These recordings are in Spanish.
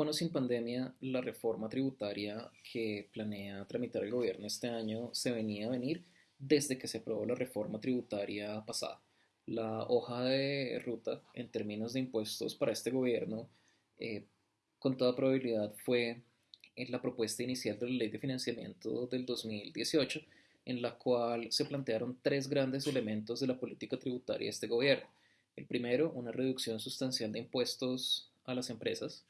Sin pandemia, la reforma tributaria que planea tramitar el gobierno este año se venía a venir desde que se aprobó la reforma tributaria pasada. La hoja de ruta en términos de impuestos para este gobierno, eh, con toda probabilidad, fue en la propuesta inicial de la ley de financiamiento del 2018, en la cual se plantearon tres grandes elementos de la política tributaria de este gobierno. El primero, una reducción sustancial de impuestos a las empresas.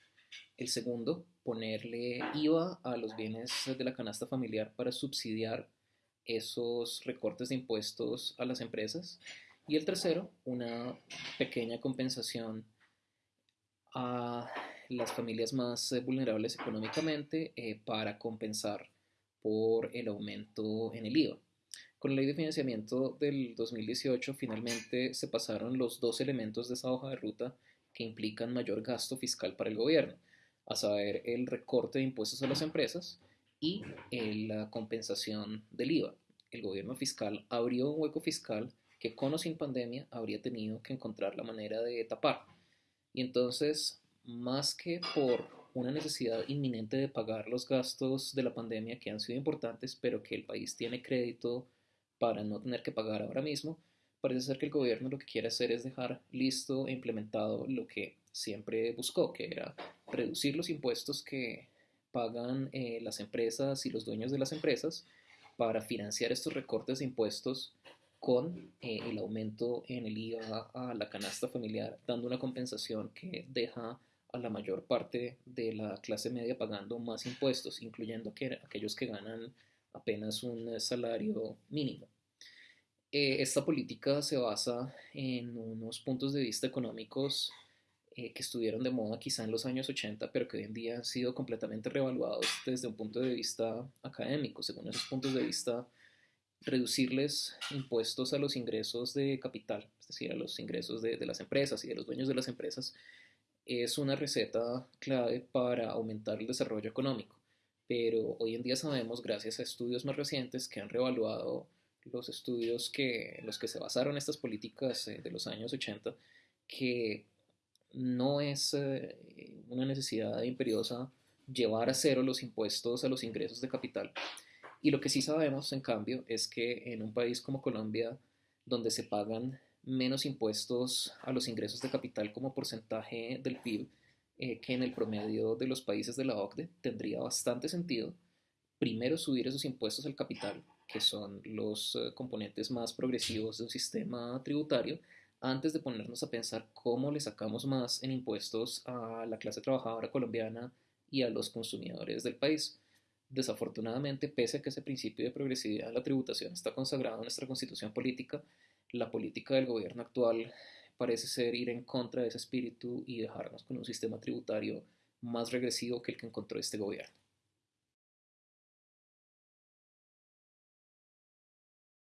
El segundo, ponerle IVA a los bienes de la canasta familiar para subsidiar esos recortes de impuestos a las empresas. Y el tercero, una pequeña compensación a las familias más eh, vulnerables económicamente eh, para compensar por el aumento en el IVA. Con la ley de financiamiento del 2018 finalmente se pasaron los dos elementos de esa hoja de ruta implican mayor gasto fiscal para el gobierno, a saber, el recorte de impuestos a las empresas y la compensación del IVA. El gobierno fiscal abrió un hueco fiscal que con o sin pandemia habría tenido que encontrar la manera de tapar. Y entonces, más que por una necesidad inminente de pagar los gastos de la pandemia que han sido importantes, pero que el país tiene crédito para no tener que pagar ahora mismo, parece ser que el gobierno lo que quiere hacer es dejar listo e implementado lo que siempre buscó, que era reducir los impuestos que pagan eh, las empresas y los dueños de las empresas para financiar estos recortes de impuestos con eh, el aumento en el IVA a la canasta familiar, dando una compensación que deja a la mayor parte de la clase media pagando más impuestos, incluyendo aquellos que ganan apenas un salario mínimo. Eh, esta política se basa en unos puntos de vista económicos eh, que estuvieron de moda quizá en los años 80, pero que hoy en día han sido completamente revaluados desde un punto de vista académico. Según esos puntos de vista, reducirles impuestos a los ingresos de capital, es decir, a los ingresos de, de las empresas y de los dueños de las empresas, es una receta clave para aumentar el desarrollo económico. Pero hoy en día sabemos, gracias a estudios más recientes que han revaluado los estudios que, en los que se basaron estas políticas eh, de los años 80, que no es eh, una necesidad imperiosa llevar a cero los impuestos a los ingresos de capital. Y lo que sí sabemos, en cambio, es que en un país como Colombia, donde se pagan menos impuestos a los ingresos de capital como porcentaje del PIB eh, que en el promedio de los países de la OCDE, tendría bastante sentido primero subir esos impuestos al capital que son los eh, componentes más progresivos de un sistema tributario, antes de ponernos a pensar cómo le sacamos más en impuestos a la clase trabajadora colombiana y a los consumidores del país. Desafortunadamente, pese a que ese principio de progresividad en la tributación está consagrado en nuestra constitución política, la política del gobierno actual parece ser ir en contra de ese espíritu y dejarnos con un sistema tributario más regresivo que el que encontró este gobierno.